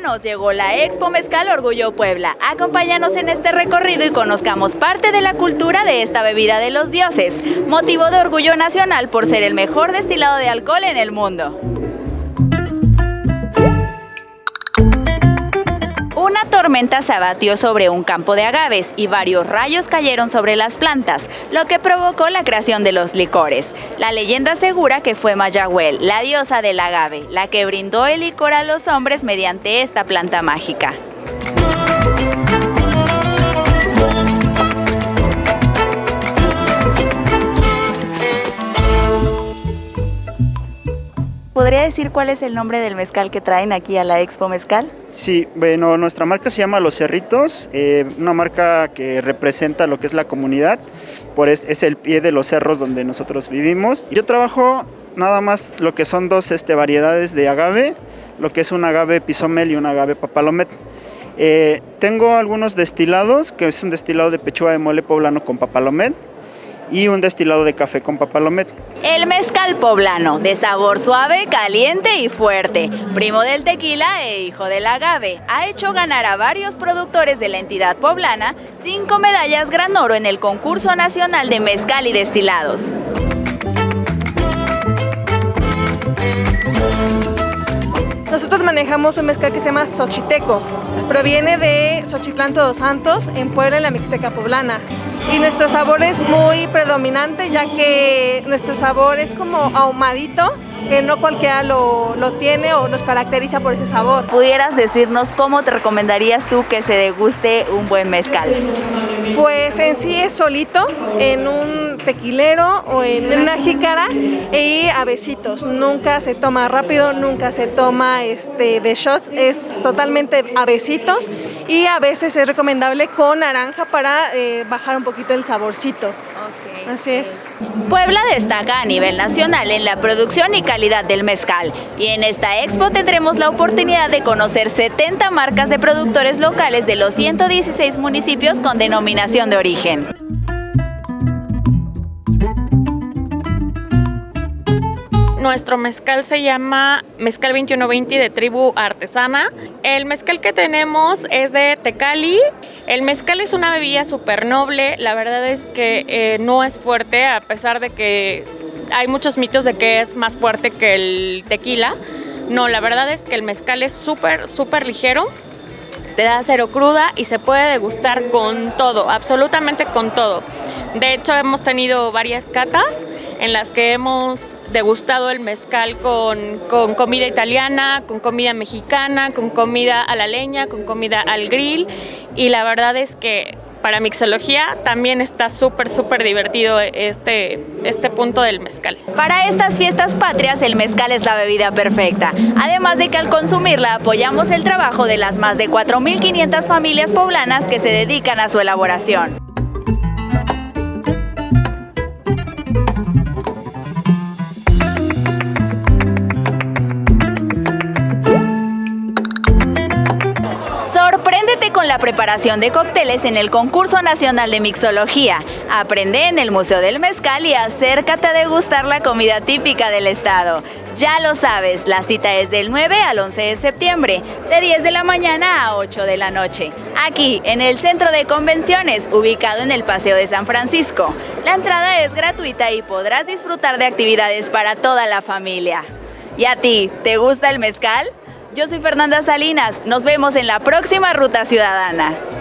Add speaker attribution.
Speaker 1: nos llegó la Expo Mezcal Orgullo Puebla. Acompáñanos en este recorrido y conozcamos parte de la cultura de esta bebida de los dioses, motivo de orgullo nacional por ser el mejor destilado de alcohol en el mundo. Una tormenta se abatió sobre un campo de agaves y varios rayos cayeron sobre las plantas, lo que provocó la creación de los licores. La leyenda asegura que fue Mayahuel, la diosa del agave, la que brindó el licor a los hombres mediante esta planta mágica. ¿Podría decir cuál es el nombre del mezcal que traen aquí a la Expo Mezcal?
Speaker 2: Sí, bueno, nuestra marca se llama Los Cerritos, eh, una marca que representa lo que es la comunidad, por es, es, el pie de los cerros donde nosotros vivimos. Yo trabajo nada más lo que son dos este, variedades de agave, lo que es un agave pisomel y un agave papalomet. Eh, tengo algunos destilados, que es un destilado de pechuga de mole poblano con papalomet, y un destilado de café con papalomet.
Speaker 1: El mezcal poblano, de sabor suave, caliente y fuerte, primo del tequila e hijo del agave, ha hecho ganar a varios productores de la entidad poblana cinco medallas Gran Oro en el concurso nacional de mezcal y destilados.
Speaker 3: Nosotros manejamos un mezcal que se llama Xochiteco. Proviene de Xochitlán Todos Santos, en Puebla, en la Mixteca Poblana. Y nuestro sabor es muy predominante, ya que nuestro sabor es como ahumadito, que no cualquiera lo, lo, tiene o nos caracteriza por ese sabor.
Speaker 1: ¿Pudieras decirnos cómo te recomendarías tú que se deguste un buen mezcal?
Speaker 3: Pues en sí es solito, en un tequilero o en una jícara y a besitos. Nunca se toma rápido, nunca se toma este, de shots, es totalmente a besitos y a veces es recomendable con naranja para eh, bajar un poquito el saborcito. Así es.
Speaker 1: Puebla destaca a nivel nacional en la producción y calidad del mezcal y en esta expo tendremos la oportunidad de conocer 70 marcas de productores locales de los 116 municipios con denominación de origen.
Speaker 4: Nuestro mezcal se llama Mezcal 2120 de Tribu Artesana. El mezcal que tenemos es de Tecali. El mezcal es una bebida súper noble. La verdad es que eh, no es fuerte, a pesar de que hay muchos mitos de que es más fuerte que el tequila. No, la verdad es que el mezcal es súper, súper ligero te da cero cruda y se puede degustar con todo, absolutamente con todo. De hecho, hemos tenido varias catas en las que hemos degustado el mezcal con, con, comida italiana, con comida mexicana, con comida a la leña, con comida al grill y la verdad es que para mixología también está súper, súper divertido este, este punto del mezcal.
Speaker 1: Para estas fiestas patrias el mezcal es la bebida perfecta, además de que al consumirla apoyamos el trabajo de las más de 4.500 familias poblanas que se dedican a su elaboración. La preparación de cócteles en el Concurso Nacional de Mixología. Aprende en el Museo del Mezcal y acércate a degustar la comida típica del estado. Ya lo sabes, la cita es del 9 al 11 de septiembre, de 10 de la mañana a 8 de la noche. Aquí, en el Centro de Convenciones, ubicado en el Paseo de San Francisco. La entrada es gratuita y podrás disfrutar de actividades para toda la familia. ¿Y a ti, te gusta el mezcal? Yo soy Fernanda Salinas, nos vemos en la próxima Ruta Ciudadana.